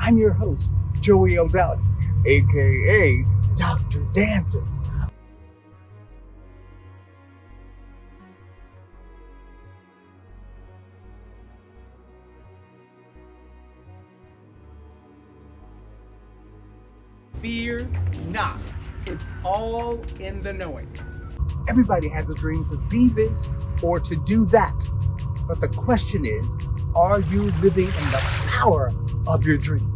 I'm your host, Joey O'Dowd, aka Dr. Dancer. Fear not. It's all in the knowing. Everybody has a dream to be this or to do that. But the question is, are you living in the power of your dream?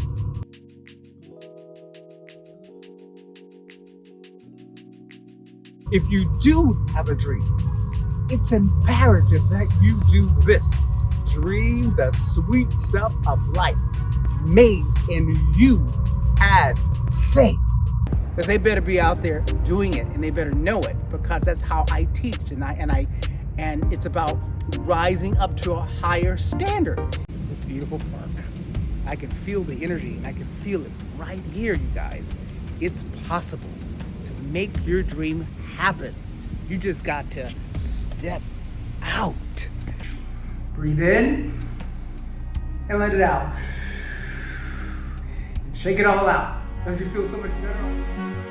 If you do have a dream, it's imperative that you do this. Dream the sweet stuff of life made in you as safe. But they better be out there doing it and they better know it because that's how I teach and I and I and it's about rising up to a higher standard. This beautiful park. I can feel the energy and I can feel it right here, you guys. It's possible to make your dream happen. You just got to step out. Breathe in and let it out. Shake it all out. Don't you feel so much better?